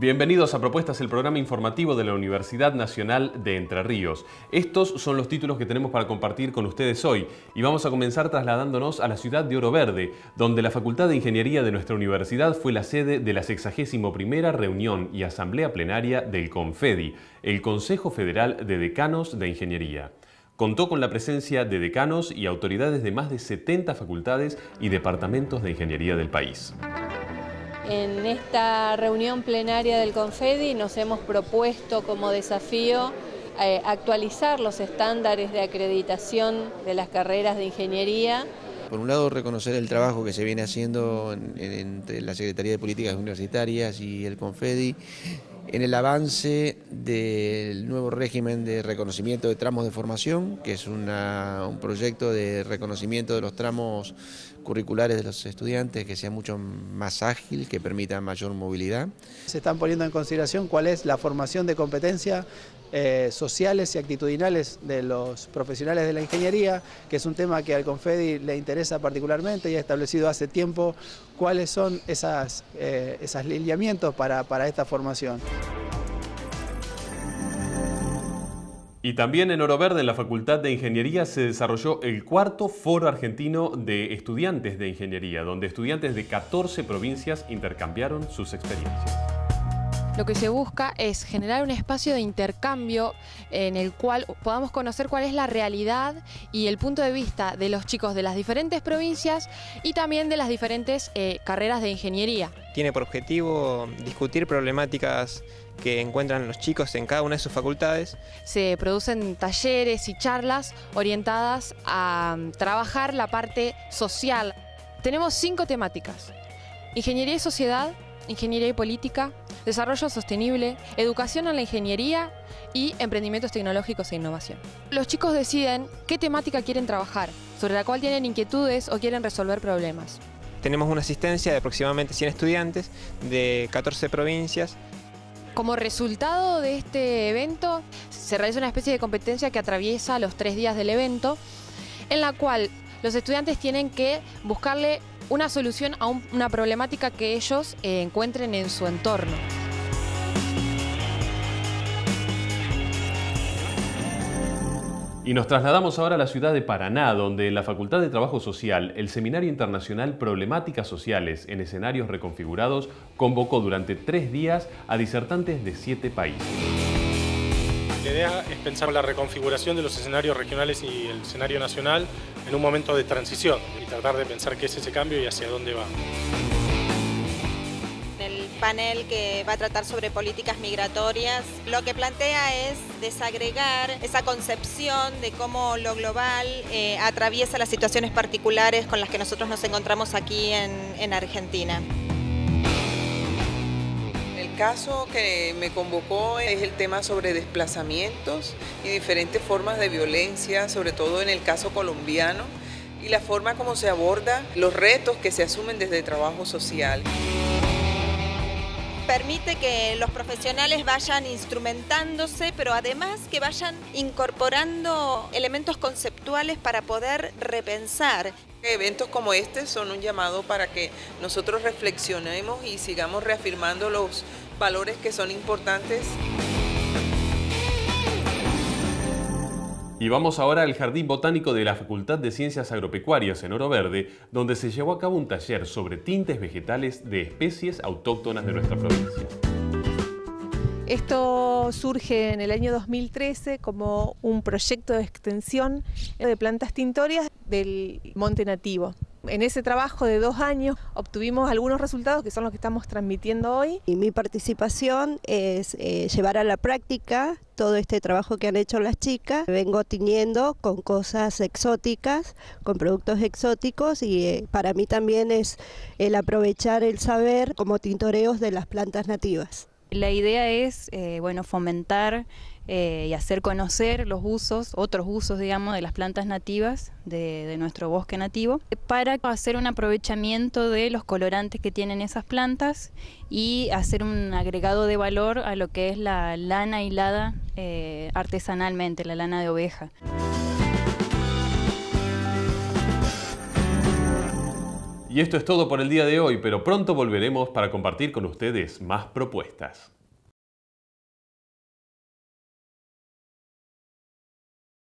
Bienvenidos a Propuestas, el programa informativo de la Universidad Nacional de Entre Ríos. Estos son los títulos que tenemos para compartir con ustedes hoy y vamos a comenzar trasladándonos a la ciudad de Oro Verde, donde la Facultad de Ingeniería de nuestra universidad fue la sede de la 61 reunión y asamblea plenaria del CONFEDI, el Consejo Federal de Decanos de Ingeniería. Contó con la presencia de decanos y autoridades de más de 70 facultades y departamentos de ingeniería del país. En esta reunión plenaria del Confedi nos hemos propuesto como desafío eh, actualizar los estándares de acreditación de las carreras de ingeniería. Por un lado, reconocer el trabajo que se viene haciendo entre la Secretaría de Políticas Universitarias y el Confedi en el avance del nuevo régimen de reconocimiento de tramos de formación, que es un proyecto de reconocimiento de los tramos curriculares de los estudiantes que sea mucho más ágil, que permita mayor movilidad. Se están poniendo en consideración cuál es la formación de competencia eh, sociales y actitudinales de los profesionales de la ingeniería, que es un tema que al Confedi le interesa particularmente y ha establecido hace tiempo cuáles son esas, eh, esos lineamientos para, para esta formación. Y también en Oro Verde, en la Facultad de Ingeniería, se desarrolló el cuarto Foro Argentino de Estudiantes de Ingeniería, donde estudiantes de 14 provincias intercambiaron sus experiencias. Lo que se busca es generar un espacio de intercambio en el cual podamos conocer cuál es la realidad y el punto de vista de los chicos de las diferentes provincias y también de las diferentes eh, carreras de ingeniería. Tiene por objetivo discutir problemáticas que encuentran los chicos en cada una de sus facultades. Se producen talleres y charlas orientadas a mm, trabajar la parte social. Tenemos cinco temáticas. Ingeniería y sociedad, ingeniería y política, desarrollo sostenible, educación en la ingeniería y emprendimientos tecnológicos e innovación. Los chicos deciden qué temática quieren trabajar, sobre la cual tienen inquietudes o quieren resolver problemas. Tenemos una asistencia de aproximadamente 100 estudiantes de 14 provincias como resultado de este evento, se realiza una especie de competencia que atraviesa los tres días del evento, en la cual los estudiantes tienen que buscarle una solución a una problemática que ellos eh, encuentren en su entorno. Y nos trasladamos ahora a la ciudad de Paraná, donde en la Facultad de Trabajo Social, el Seminario Internacional Problemáticas Sociales en Escenarios Reconfigurados convocó durante tres días a disertantes de siete países. La idea es pensar la reconfiguración de los escenarios regionales y el escenario nacional en un momento de transición y tratar de pensar qué es ese cambio y hacia dónde va panel que va a tratar sobre políticas migratorias, lo que plantea es desagregar esa concepción de cómo lo global eh, atraviesa las situaciones particulares con las que nosotros nos encontramos aquí en Argentina. El caso que me convocó es el tema sobre desplazamientos y diferentes formas de violencia, sobre todo en el caso colombiano, y la forma como se aborda los retos que se asumen desde el trabajo social permite que los profesionales vayan instrumentándose, pero además que vayan incorporando elementos conceptuales para poder repensar. Eventos como este son un llamado para que nosotros reflexionemos y sigamos reafirmando los valores que son importantes. Y vamos ahora al Jardín Botánico de la Facultad de Ciencias Agropecuarias en Oro Verde, donde se llevó a cabo un taller sobre tintes vegetales de especies autóctonas de nuestra provincia. Esto surge en el año 2013 como un proyecto de extensión de plantas tintorias del monte nativo. En ese trabajo de dos años obtuvimos algunos resultados que son los que estamos transmitiendo hoy. Y mi participación es eh, llevar a la práctica todo este trabajo que han hecho las chicas. Vengo tiñendo con cosas exóticas, con productos exóticos y eh, para mí también es el aprovechar el saber como tintoreos de las plantas nativas. La idea es eh, bueno, fomentar eh, y hacer conocer los usos, otros usos, digamos, de las plantas nativas de, nuestro bosque nativo, para hacer un aprovechamiento de los colorantes que tienen esas plantas y hacer un agregado de valor a lo que es la lana hilada eh, artesanalmente, la lana de oveja. Y esto es todo por el día de hoy, pero pronto volveremos para compartir con ustedes más propuestas.